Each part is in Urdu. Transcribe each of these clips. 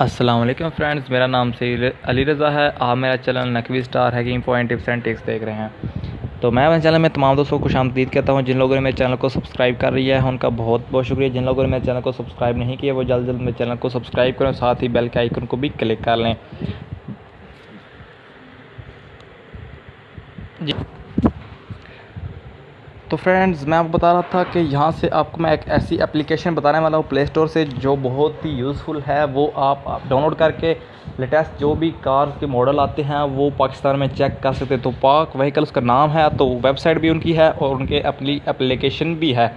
السلام علیکم فرینڈز، میرا نام سے علی رضا ہے۔ آپ میرا channel Naqvi star hacking point tips and tricks دیکھ رہے ہیں۔ تو میں اپنے چینل میں تمام دوستوں کو خوش آمدید کہتا ہوں، جن لوگوں نے میرے چینل کو سبسکرائب کر رہی ہے، ان کا بہت بہت شکریہ۔ جن لوگوں نے میرے چینل کو سبسکرائب نہیں کیا، وہ جلد جلد میرے چینل کو سبسکرائب کریں، ساتھ ہی بیل کے آئیکن کو بھی کلک کر لیں۔ تو فرینڈز، میں آپ کو بتا رہا تھا کہ یہاں سے آپ کو میں ایک ایسی اپلیکیشن بتانے والا ہوں پلے اسٹور سے، جو بہت ہی یوزفل ہے۔ وہ آپ ڈاؤن لوڈ کر کے لیٹسٹ جو بھی کار کے ماڈل آتے ہیں، وہ پاکستان میں چیک کر سکتے تو پاک وہیکل اس کا نام ہے، تو ویب سائٹ بھی ان کی ہے اور ان کے اپنی اپلیکیشن بھی ہے۔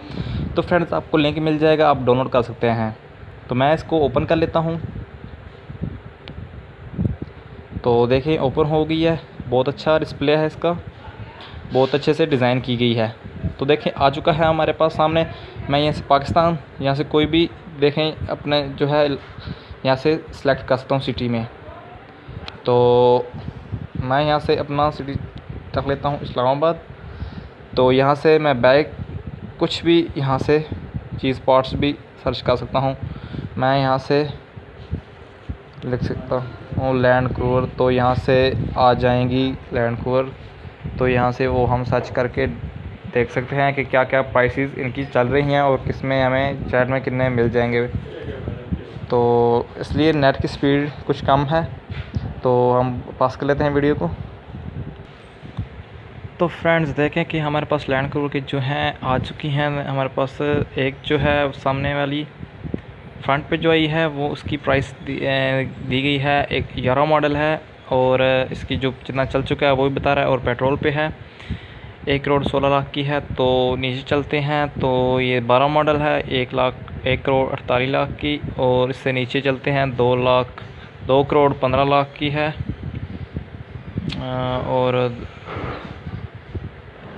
تو فرینڈز، آپ کو لنک مل جائے گا، آپ ڈاؤن لوڈ کر سکتے ہیں۔ تو میں اس کو اوپن کر لیتا ہوں۔ تو دیکھیں، اوپن ہو گئی ہے۔ بہت اچھا ڈسپلے ہے اس کا۔ بہت اچھے سے ڈیزائن کی گئی ہے۔ تو دیکھیں، آ چکا ہے ہمارے پاس سامنے۔ میں یہاں سے پاکستان، یہاں سے کوئی بھی دیکھیں، اپنے جو ہے، یہاں سے سلیکٹ کر سکتا ہوں سٹی میں۔ تو میں یہاں سے اپنا سٹی رکھ لیتا ہوں اسلام آباد۔ تو یہاں سے میں بیگ کچھ بھی یہاں سے چیز پارٹس بھی سرچ کر سکتا ہوں۔ میں یہاں سے لکھ سکتا ہوں لینڈ کروور تو یہاں سے آ جائیں گی لینڈ کروور تو یہاں سے وہ ہم سرچ کر کے دیکھ سکتے ہیں کہ کیا کیا پرائسز ان کی چل رہی ہیں اور کس میں ہمیں چیٹ میں کتنے مل جائیں گے۔ تو اس لیے نیٹ کی سپیڈ کچھ کم ہے۔ تو ہم پاس کر لیتے ہیں ویڈیو کو۔ تو فرینڈز دیکھیں کہ ہمارے پاس لینڈ کرو کی جو ہیں آ چکی ہیں۔ ہمارے پاس ایک جو ہے سامنے والی فرنٹ پہ جو آئی ہے وہ اس کی پرائس دی گئی ہے۔ ایک گیارہ ماڈل ہے اور اس کی جو جتنا چل چکا ہے وہ بھی بتا رہا ہے اور پیٹرول پہ ہے۔ ایک کروڑ سولہ لاکھ کی ہے تو نیچے چلتے ہیں تو یہ بارہ ماڈل ہے، ایک لاکھ، ایک کروڑ اڑتالیس لاکھ کی اور اس سے نیچے چلتے ہیں دو لاکھ، دو کروڑ پندرہ لاکھ کی ہے۔ اور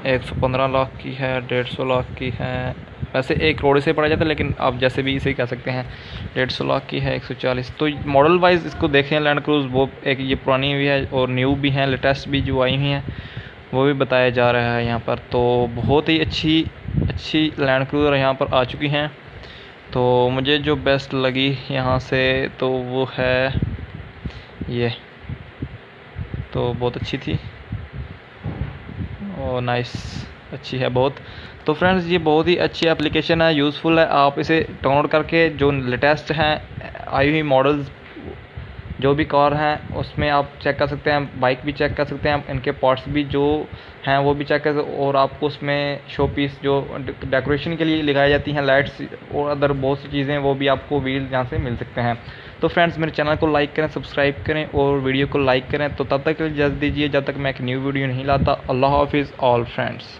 ایک سو پندرہ لاکھ کی ہے، ڈیڑھ سو لاکھ کی ہے۔ ویسے ایک کروڑ سے پڑا جاتا ہے، لیکن آپ جیسے بھی اسے کہہ سکتے ہیں، ڈیڑھ سو لاکھ کی ہے، ایک سو چالیس۔ تو ماڈل وائز اس کو دیکھیں لینڈ کروز وہ ایک یہ پرانی بھی ہے اور نیو بھی ہیں لیٹسٹ بھی جو آئی ہوئی ہیں۔ وہ بھی بتایا جا رہا ہے یہاں پر۔ تو بہت ہی اچھی اچھی لینڈ کروزر یہاں پر آ چکی ہیں۔ تو مجھے جو بیسٹ لگی یہاں سے تو وہ ہے یہ۔ تو بہت اچھی تھی۔ اور نائس اچھی ہے بہت۔ تو فرینڈز یہ بہت ہی اچھی اپلیکیشن ہے یوزفل ہے۔ آپ اسے ڈاؤن لوڈ کر کے جو لیٹسٹ ہیں، آئی ہوئی ماڈلز جو بھی کار ہیں، اس میں آپ چیک کر سکتے ہیں بائک بھی چیک کر سکتے ہیں، ان کے پارٹس بھی جو ہیں وہ بھی چیک کر سکتے اور آپ کو اس میں شو پیس جو ڈیکوریشن کے لیے لگائی جاتی ہیں لائٹس اور ادر بہت سی چیزیں، وہ بھی آپ کو ویل یہاں سے مل سکتے ہیں۔ تو فرینڈز میرے چینل کو لائک کریں سبسکرائب کریں، اور ویڈیو کو لائک کریں۔ تو تب تک جلد دیجیے جب تک میں ایک نیو ویڈیو نہیں لاتا۔ اللہ حافظ آل فرینڈس